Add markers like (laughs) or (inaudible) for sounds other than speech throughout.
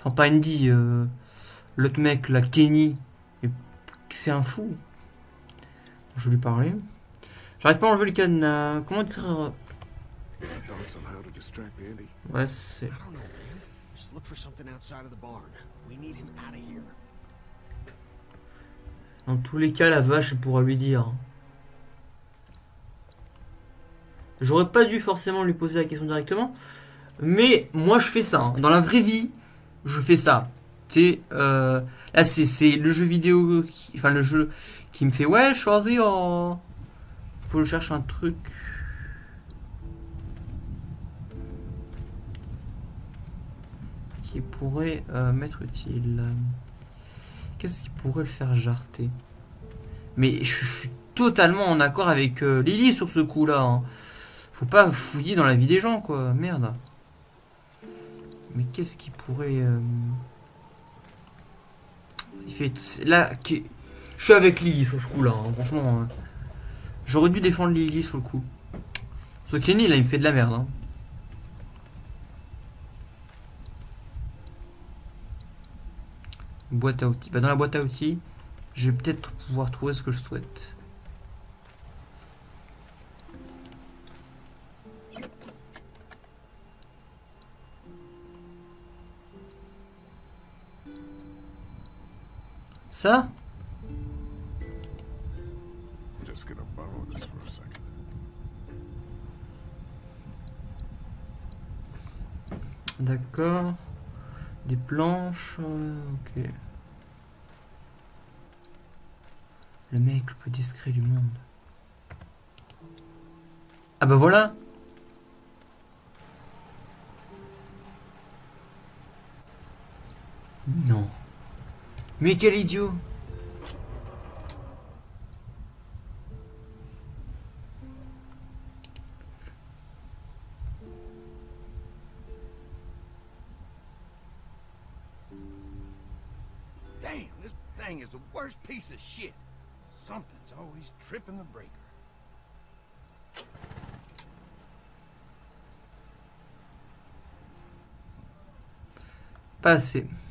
Enfin, pas Andy, euh, l'autre mec, la Kenny. C'est un fou. Je vais lui parler. J'arrive pas à enlever le cadenas. Comment dire Andy. Ouais, c'est. Dans tous les cas, la vache, elle pourra lui dire. J'aurais pas dû forcément lui poser la question directement. Mais moi, je fais ça. hein. Dans la vraie vie, je fais ça. Tu euh, là, c'est- le jeu vidéo. qui- enfin, le jeu qui me fait Ouais, choisis en. Faut que je cherche un truc. Qui pourrait euh, m'être utile. Qu'est-ce qui pourrait le faire jarter? Mais je suis totalement en accord avec euh, Lily sur ce coup-là. hein. Faut pas fouiller dans la vie des gens, quoi. Merde. Mais qu'est-ce qui pourrait... euh, Il fait... Là, je suis avec Lily sur ce coup-là. hein, Franchement, hein. j'aurais dû défendre Lily sur le coup. Ce Kenny, là, il me fait de la merde. hein. Boîte à outils. Bah, dans la boîte à outils, je vais peut-être pouvoir trouver ce que je souhaite. D'accord. Des planches. euh, ok. Le mec le plus discret du monde. Ah bah voilà Non. Mais quel idiot Damn, this thing is the worst piece of shit. Something's always tripping the breaker. Pas assez. Il va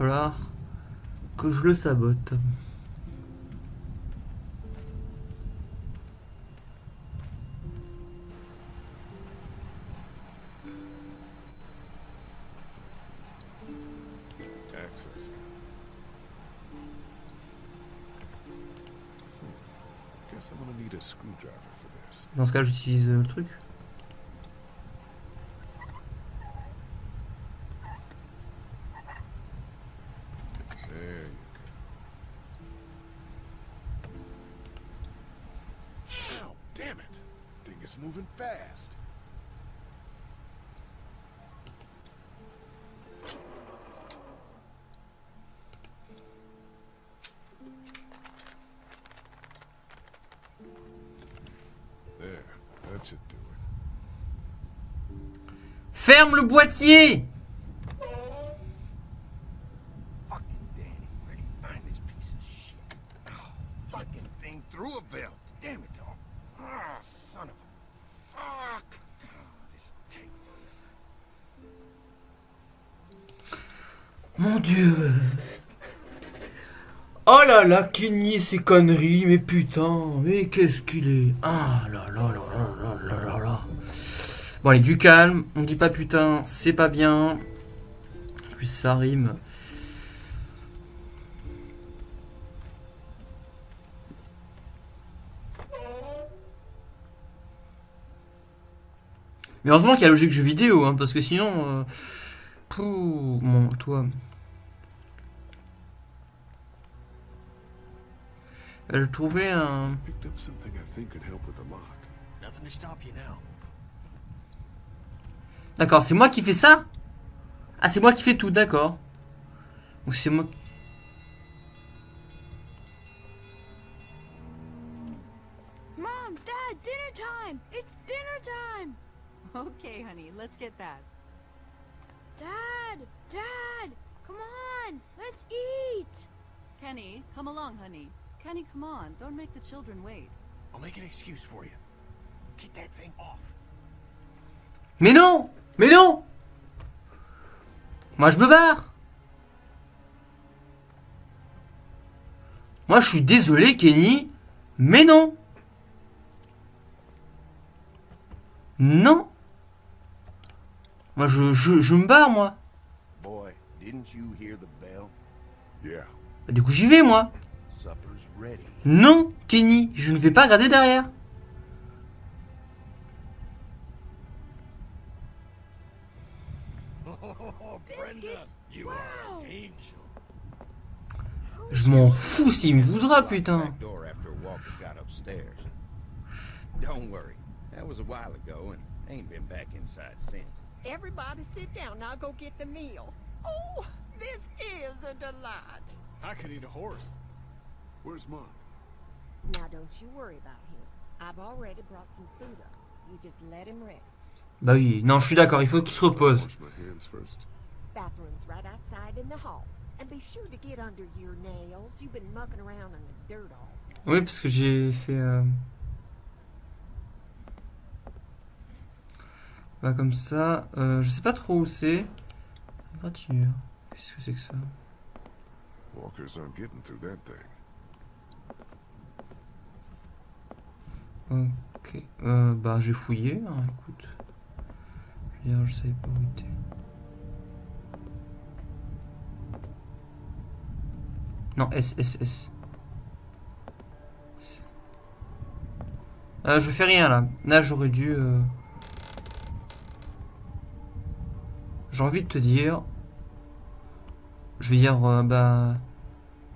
falloir que je le sabote. Dans ce cas, j'utilise euh, le truc. Ferme le boîtier. Mon dieu. Oh là là, qui nie ces conneries, mais putain, mais qu'est-ce qu'il est? Ah là là là. Bon allez, du calme, on dit pas putain, c'est pas bien. En plus ça rime. Mais heureusement qu'il y a la logique jeu vidéo, hein, parce que sinon... euh, Pouh, mon, toi. Euh, Je trouvais un... Picked up something I think could help with the lock. Nothing to stop you now. D'accord, c'est moi qui fais ça? Ah, c'est moi qui fais tout, d'accord. Ou c'est moi... Mom, Dad, dinner time! It's dinner time! (laughs) Okay, honey, let's get that. Dad! Dad! Come on! Let's eat! Kenny, come along, honey. Kenny, come on. Don't make the children wait. I'll make an excuse for you. Get that thing off. Mais non Mais non Moi, je me barre. Moi, je suis désolé, Kenny, mais non. Non. Moi, je, je, je me barre, moi. Boy, didn't you hear the bell? Yeah. Bah, Du coup, j'y vais, moi. Non, Kenny, je ne vais pas regarder derrière. Je m'en fous s'il me voudra, putain. Don't worry. That was a while ago and ain't been back inside since. Everybody sit down. I'll go get the meal. Oh, this is a delight. I could eat a horse. Where's mom? Now don't you worry about him. I've already brought some food up. You just let him rest. Bah oui, non, je suis d'accord, il faut qu'il se repose. Bathroom's right outside in the hall. And be sure to get under your nails. You've been mucking around in the dirt all day. Oui, parce que j'ai fait... euh, Bah comme ça, euh, je sais pas trop où c'est. Gratinure. Qu'est-ce que c'est que ça? Walkers aren't getting through that thing. Ok. Euh, bah j'ai fouillé, hein, écoute. Je veux dire, je savais pas où il était. Non, S. Euh, je fais rien là. Là j'aurais dû... euh, J'ai envie de te dire... Je vais dire, euh, bah...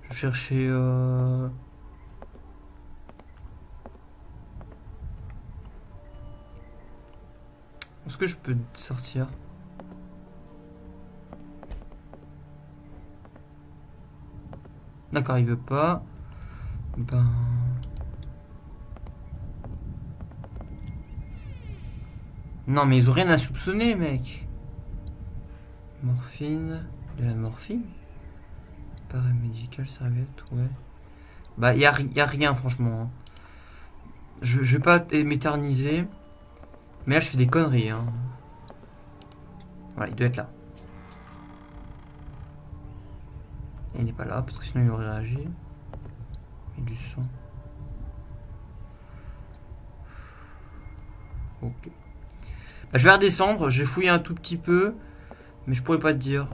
Je cherchais... Euh... Est-ce que je peux sortir? D'accord, il veut pas. Ben... Non, mais ils ont rien à soupçonner, mec. Morphine. De la morphine? Paramédical, serviette, ouais. Bah, y a, y a rien, franchement. hein. Je, je vais pas m'éterniser. Mais là, je fais des conneries. Hein. Voilà, il doit être là. Il n'est pas là, parce que sinon il aurait réagi. Et du son. Ok. Bah, je vais redescendre, j'ai fouillé un tout petit peu. Mais je pourrais pas te dire.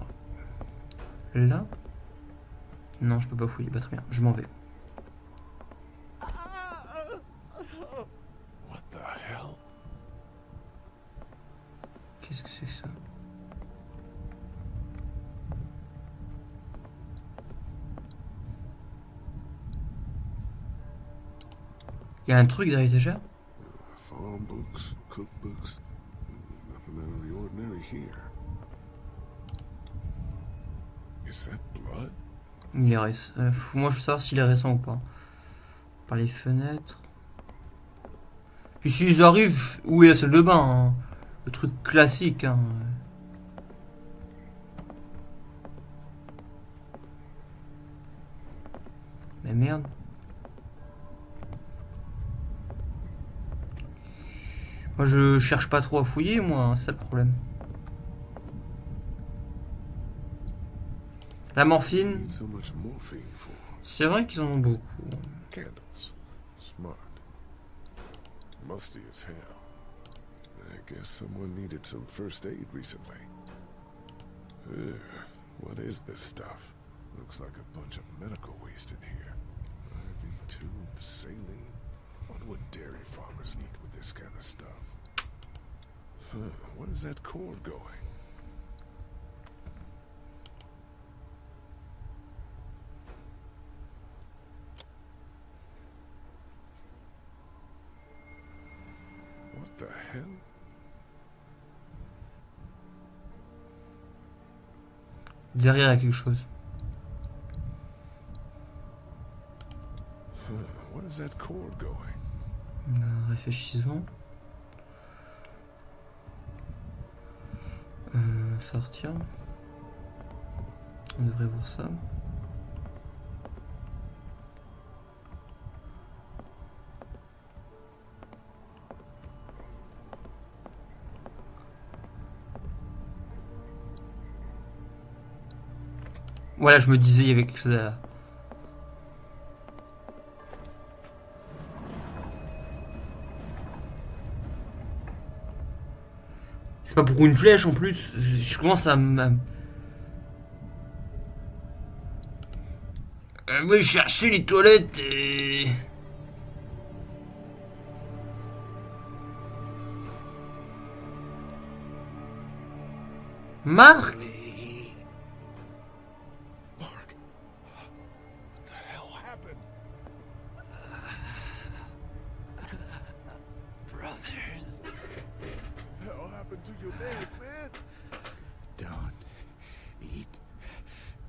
Là? Non, je peux pas fouiller. Bah, très bien, je m'en vais. Il y a un truc derrière l'étagère? Il est récent. Euh, moi, je veux savoir s'il est récent ou pas. Par les fenêtres. Puis s'ils arrivent, où est la salle de bain hein? Le truc classique. Hein. Mais merde. Moi, je cherche pas trop à fouiller, moi. hein, C'est le problème. La morphine. C'est vrai qu'ils en ont beaucoup. candles. Smart. Musty as hell. I guess someone needed some first aid recently. Ugh, what is this stuff? Looks like a bunch of medical waste in here. IV tubes, saline. What would dairy farmers need? With this kind of stuff? Huh, where is that cord going? What the hell? Derrière, il y a quelque chose. Huh, where is that cord going? Euh, réfléchissons. Euh, sortir. On devrait voir ça. Voilà, je me disais, il y avait quelque chose à... pour une flèche en plus. Je commence à... me-. Euh, les toilettes et... Marc?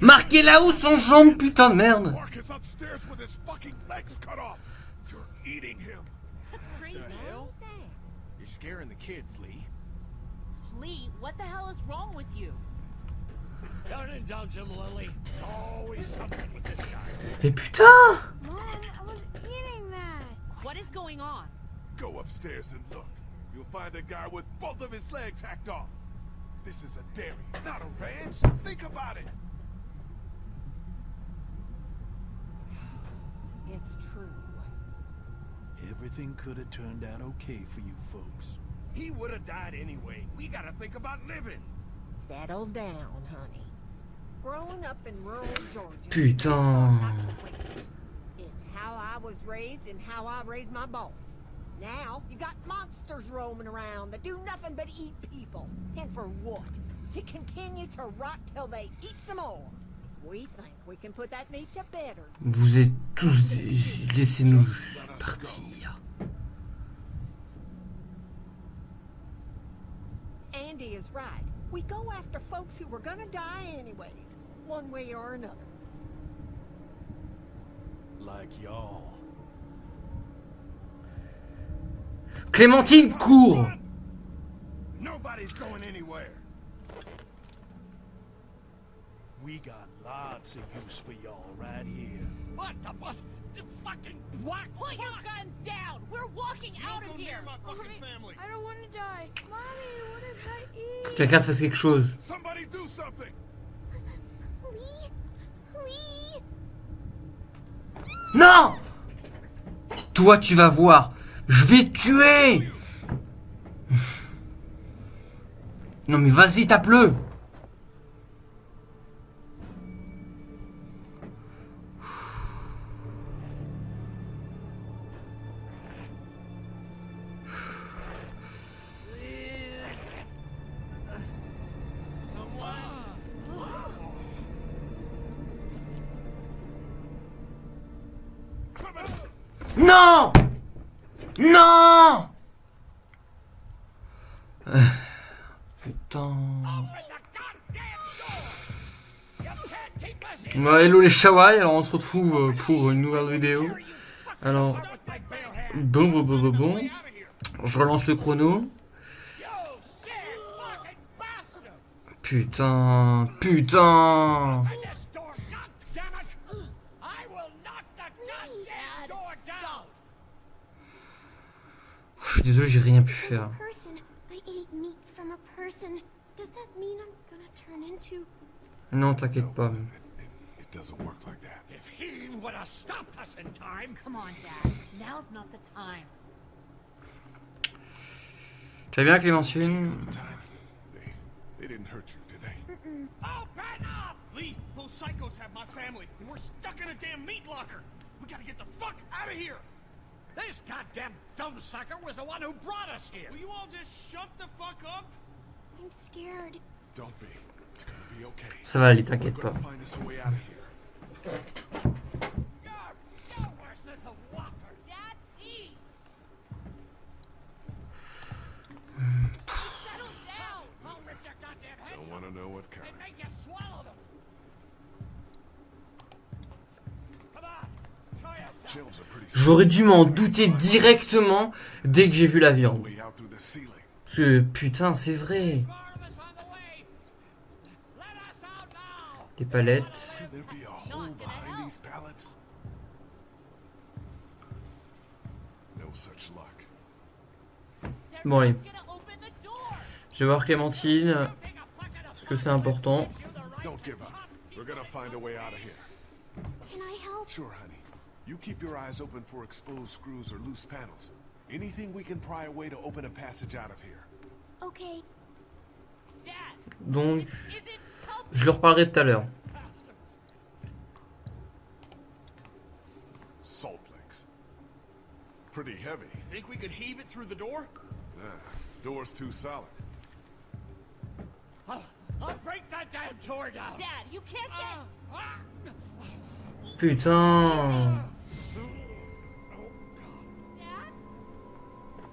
Mom, I was on Jonge, put a merd. Marcus upstairs with his fucking legs cut off. You're eating that. What is going on? Go upstairs and look. You'll find a guy with both of his legs hacked off. This is a dairy, not a ranch. Think about it. It's true. Everything could have turned out okay for you folks. He would have died anyway. We gotta think about living. Settle down, honey. Growing up in rural Georgia. Putain not. It's how I was raised and how I raised my boys. Now, you got monsters roaming around that do nothing but eat people. And for what? To continue to rot till they eat some more. We think we can put that meat to better. Vous êtes tous des... Laissez-nous partir. Andy is right. We go after folks who were gonna die anyways, one way or another. Like y'all. Clémentine, cours Nobody's going anywhere. We got lots of use for y'all right here. What the what? The fucking what? Put your guns down! We're walking out of here! my fucking Mommy, family. I don't want to die. Mommy, what did I eat? Quelqu'un fasse quelque chose. Somebody do something. Lee? Lee? Non Toi, tu vas voir. Je vais tuer. Non mais vas-y, tape-le. Non Non Putain. Bah, hello les Shawai, alors on se retrouve euh, pour une nouvelle vidéo. Alors, bon, bon, bon, bon, bon. Je relance le chrono. Putain, putain. Suis désolé, j'ai rien pu faire. Non, t'inquiète pas. It, it doesn't work like that. If he would have stopped us in time, Come on, Dad. Now's not the time. Tu vas bien, Clémentine? Time. They, they didn't hurt you, did they? open up! Lee, those psychos have my family, and we're stuck in a damn meat locker. We gotta get the fuck out of here. This goddamn thumb sucker was the one who brought us here. Will you all just shut the fuck up? I'm scared. Don't be. It's gonna be okay. Ça va aller, We're t'inquiète pas. J'aurais dû m'en douter directement dès que j'ai vu la viande. Parce que putain, c'est vrai. Les palettes. There'd be a hole behind these pallets. No such luck. Bon, allez. Je vais voir Clémentine. Parce que c'est important. Don't give up. We're gonna find a way out of here. Can I help? Sure, honey. You keep your eyes open for exposed screws or loose panels. Anything we can pry away to open a passage out of here. Okay. Dad, Donc, is it help? je leur parlerai tout à l'heure. Salt links. Pretty heavy. Think we could heave it through the door? Nah, door's too solid. I'll, I'll break that damn door down. Dad, you can't get. Ah, ah. Putain.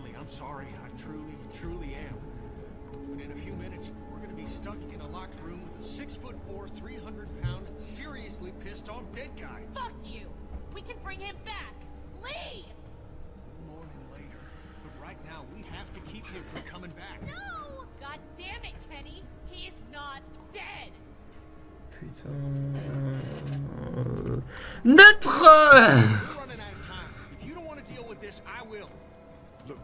Lily, I'm sorry. I truly, truly am. But in a few minutes, we're gonna be stuck in a locked room with a six foot four, 300 pound, seriously pissed off dead guy. Fuck you. We can bring him back. Lee! We'll mourn him later. But right now, we have to keep him from coming back. No! God damn it, Kenny. He's not dead. Putain. Euh, notre.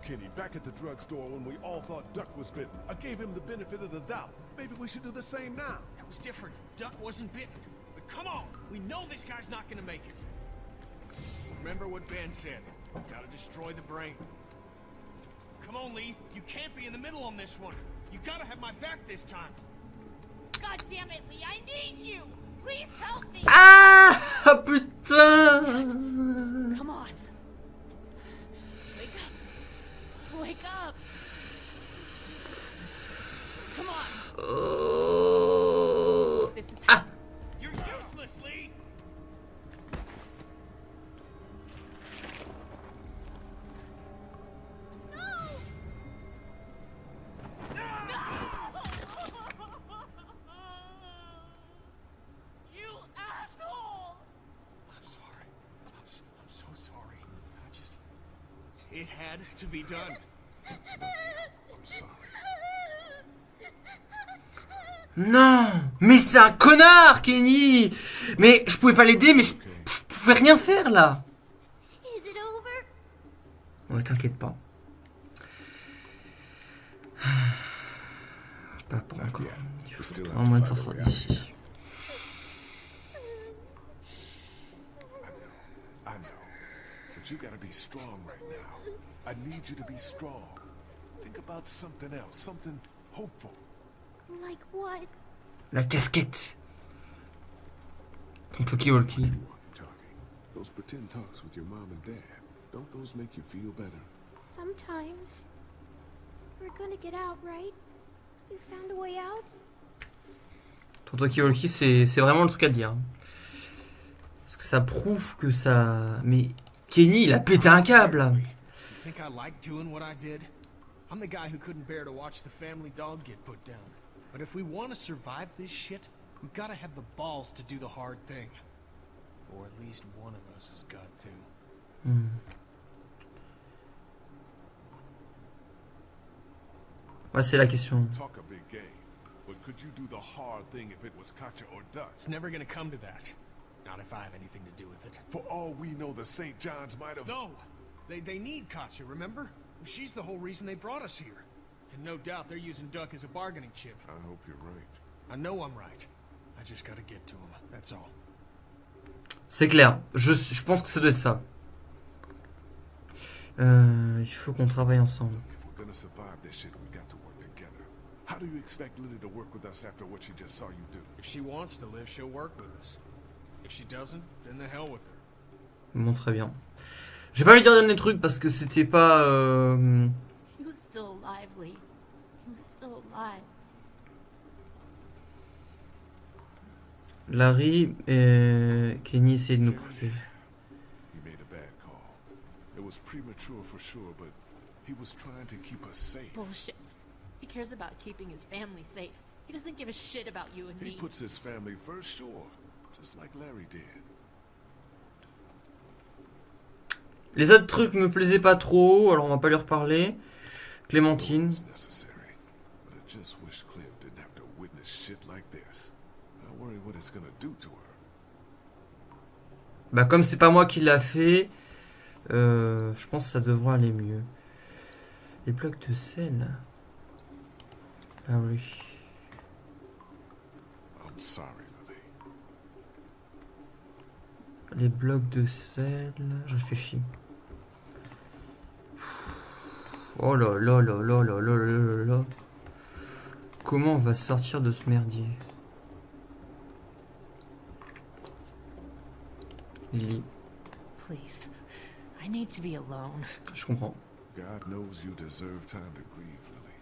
Look, Kenny, back at the drugstore when we all thought Duck was bitten, I gave him the benefit of the doubt. Maybe we should do the same now. That was different. Duck wasn't bitten. But come on, we know this guy's not gonna make it. Remember what Ben said. Gotta destroy the brain. Come on, Lee. You can't be in the middle on this one. You gotta have my back this time. God damn it, Lee. I need you. Please help me. Ah (laughs) putain. Come on. Wake up. (laughs) Wake up. Come on. (sighs) This is Ah. You're useless, Lee. (laughs) You asshole! I'm sorry. I'm so, I'm so sorry. I just... It had to be done. Non Mais c'est un connard, Kenny Mais je pouvais pas l'aider, mais je, je pouvais rien faire là Is it over? Ouais, t'inquiète pas. (sighs) Pas pour encore. Un moyen de sortir d'ici. I know. But you gotta be strong right now. I need you to be strong. Think about something else, something hopeful. Like what? La casquette Ton talkie-walkie. Those pretend talks with your mom and dad. Don't those make you feel better? Sometimes. We're gonna get out, right? You found a way out? Ton talkie-walkie, c'est c'est vraiment le truc à dire. Parce que ça prouve que ça... Mais Kenny, il a pété un câble là. You think I like doing what I did? I'm the guy who couldn't bear to watch the family dog get put down. But if we want to survive this shit, we've got to have the balls to do the hard thing. Or at least one of us has got to. Hmm. Ouais, c'est la question. Talk a big game. But could you do the hard thing if it was Katja or Dutch? It's never gonna come to that. Not if I have anything to do with it. For all we know, the St. John's might have... No! They, they need Katya, remember? She's the whole reason they brought us here. And no doubt they're using Duck as a bargaining chip. I hope you're right. I know I'm right. I just gotta get to him, that's all. C'est clair. Je, je pense que ça doit être ça. Euh, il faut qu'on travaille ensemble. How do you expect Lily to work with us after what she just saw you do? If she wants to live, she'll work with us. If she doesn't, then the hell with her. Bon, très bien. J'ai pas envie de dire dernier truc parce que c'était pas. euh, He was still alive, Lee. He was still alive. Larry et Kenny essayaient de nous protéger. He made a bad call. It was premature for sure, but he was trying to keep us safe. Bullshit. He cares about keeping his family safe. He doesn't give a shit about you and He me. puts his family first, sure, just like Larry did. Les autres trucs me plaisaient pas trop, alors on va pas lui reparler. Clémentine. It was necessary, but I just wish Clem didn't have to witness shit like this. I worry what it's gonna do to her. Bah comme c'est pas moi qui l'a fait, euh, je pense que ça devrait aller mieux. Les blocs de sel. Ah oui. I'm sorry, Lily. Les blocs de sel. Je réfléchis. Oh là là là là là là là là là. Comment on va sortir de ce merdier Lily, Please. I need to be alone. je comprends. God knows you deserve time to grieve, Lily.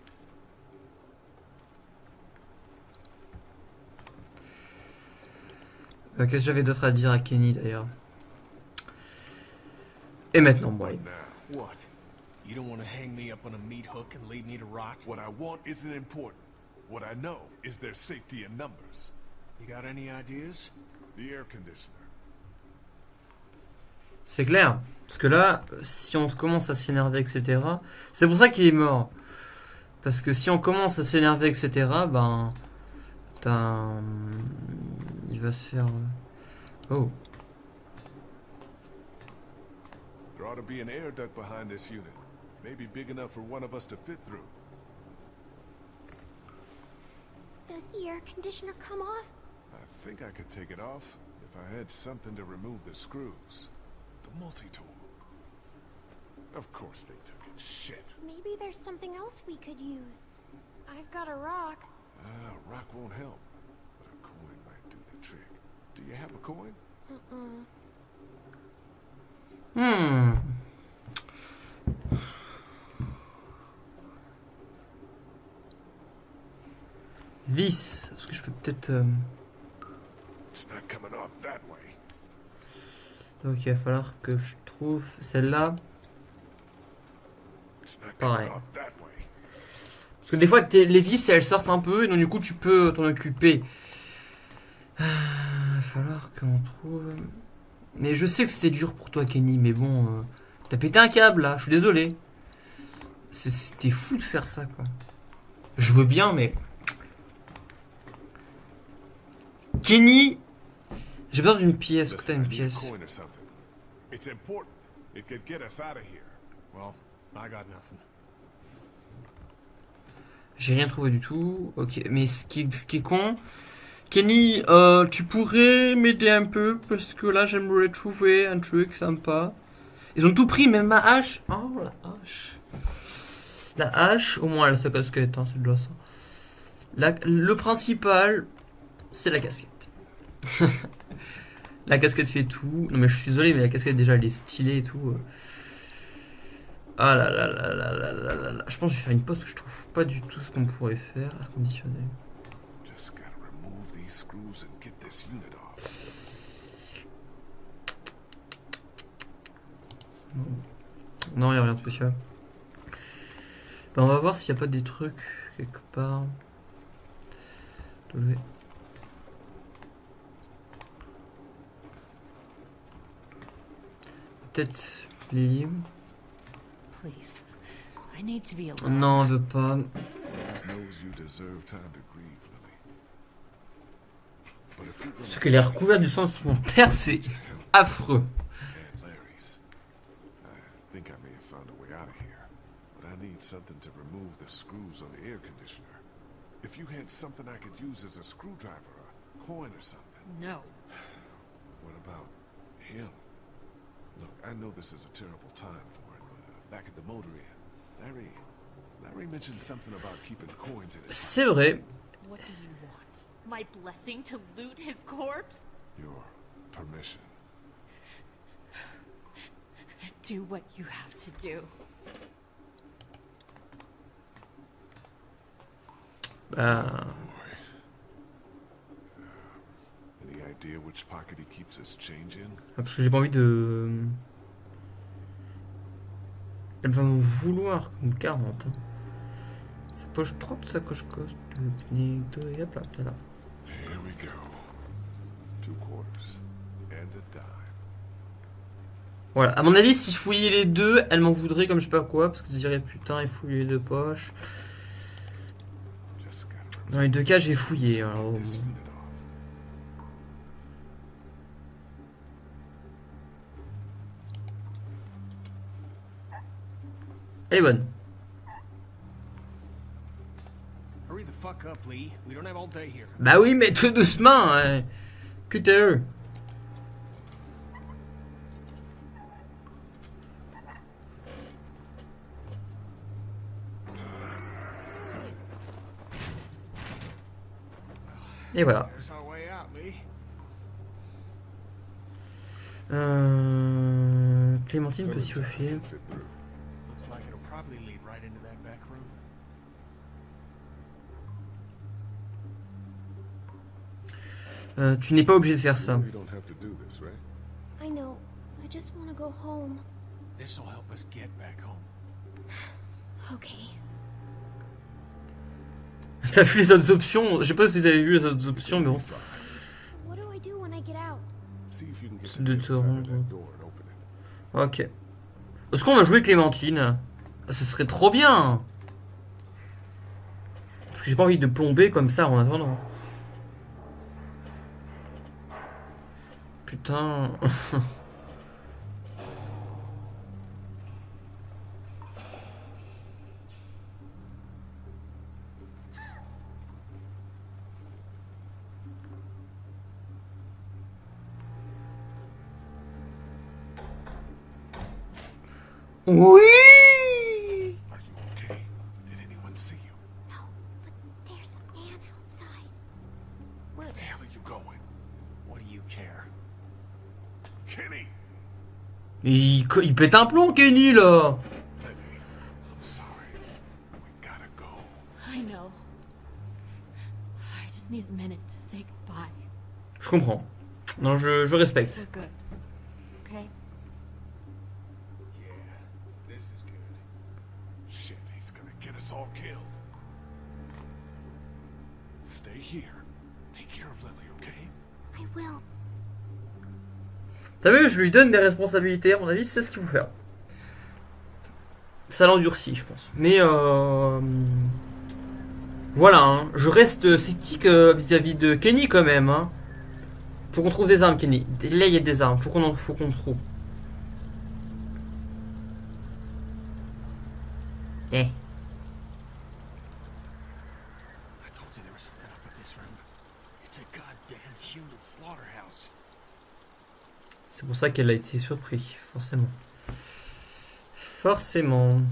Euh, Qu'est-ce que j'avais d'autre à dire à Kenny d'ailleurs? Et maintenant, now, What? You don't want to hang me up on a meat hook and leave me to rot? what I want isn't important. What I know is their safety in numbers. You got any ideas? The air conditioner. C'est clair. Parce que là, si on commence à s'énerver, etc. C'est pour ça qu'il est mort. Parce que si on commence à s'énerver, etc., ben. T'as un- Il va se faire. euh, Oh. There ought to be an air duct behind this unit. Maybe big enough for one of us to fit through. Does the air conditioner come off? I think I could take it off if I had something to remove the screws. The multi-tool. Of course they took it. Shit. Maybe there's something else we could use. I've got a rock. Ah, rock won't help. But a coin might do the trick. Do you have a coin? Uh-uh. Hmm. Vis. Est-ce que je peux peut-être. euh. Donc il va falloir que je trouve celle-là. Pareil. Parce que des fois, les vis, elles sortent un peu, et donc du coup, tu peux t'en occuper. Ah, Il va falloir qu'on trouve... Mais je sais que c'était dur pour toi, Kenny, mais bon... euh, T'as pété un câble, là, je suis désolé. C'était fou de faire ça, quoi. Je veux bien, mais... Kenny J'ai besoin d'une pièce. Est-ce que t'as Listen, une I need a pièce coin or something. It's important. It could get us out of here. Well, I got nothing. J'ai rien trouvé du tout. Ok, mais ce qui, ce qui est con, Kenny, euh, tu pourrais m'aider un peu parce que là j'aimerais trouver un truc sympa. Ils ont tout pris, même ma hache. Oh la hache. La hache, au moins elle a sa casquette, hein, c'est de ça. La- le principal, c'est la casquette. (laughs) la casquette fait tout. Non mais je suis désolé, mais la casquette déjà elle est stylée et tout. Euh. Ah là là là là là là là, là. Je pense que je vais faire une pause parce que je trouve pas du tout ce qu'on pourrait faire. Air conditionné. Non, il n'y a rien de spécial. Ben, on va voir s'il n'y a pas des trucs quelque part. peut-être les Non, on veut pas. Ce que les recouverts du sang de mon père, c'est affreux. something to remove the screws on the air conditioner. If you had something I could use as a screwdriver, a coin or something. No. What about him? Look, I know this is a terrible time for it, but uh, back at the motor inn, Larry, Larry mentioned something about keeping coins in his C'est vrai. What do you want? My blessing to loot his corpse? Your permission. Do what you have to do. Bah, idea which pocket he keeps his change in? parce que j'ai pas envie de... Elle va m'en vouloir comme 40. hein. Sa poche 30, sa coche coste, et hop là, t'es là. Here we go. Two quarters and a dime. Voilà, à mon avis, si je fouillais les deux, elle m'en voudrait comme je sais pas quoi, parce que je dirais putain, il fouille les deux poches. Dans les deux cas, j'ai fouillé. Alors, remove this bon. unit off. Elle est bonne. Bah oui, mais tout doucement. Hein. QTE. Et voilà. There's our way out, Lee. Euh... Clémentine peut s'y Philip lead right into that back room? Euh, tu n'es pas obligé de faire ça. You don't have to do this, right? I know. I just want to go home. This'll help us get back home. (sighs) Okay. (laughs) T'as vu les autres options? Je sais pas si vous avez vu les autres options, mais bon. What do I do when I get out? See if you can get C'est to de the te other side of rendre. that door and open it. Ok. Est-ce qu'on va jouer Clémentine? Ce serait trop bien j'ai pas envie de plomber comme ça en attendant. Putain. (laughs) Oui Are you okay? Did anyone see you? No, but there's a man outside. Where the hell are you going? What do you care? Kenny! Il, pète un plomb, Kenny, là Libby, I'm sorry. We gotta go. I know. I just need a minute to say goodbye. Je comprends. Non, je, je respecte. We're good. Okay? Yeah, this is good. Shit, he's gonna get us all killed. Stay here. Take care of Lily, okay? I will. T'as vu, je lui donne des responsabilités, à mon avis, c'est ce qu'il faut faire. Ça l'endurcit, je pense. Mais euh... Voilà, hein. je reste sceptique euh, vis-à-vis de Kenny quand même. Hein. Faut qu'on trouve des armes, Kenny. Là, il y a des armes, faut qu'on en... faut qu'on trouve. Eh. I told you there was something up with this room. It's a goddamn human slaughterhouse. C'est pour ça qu'elle a été surpris, forcément. Forcément.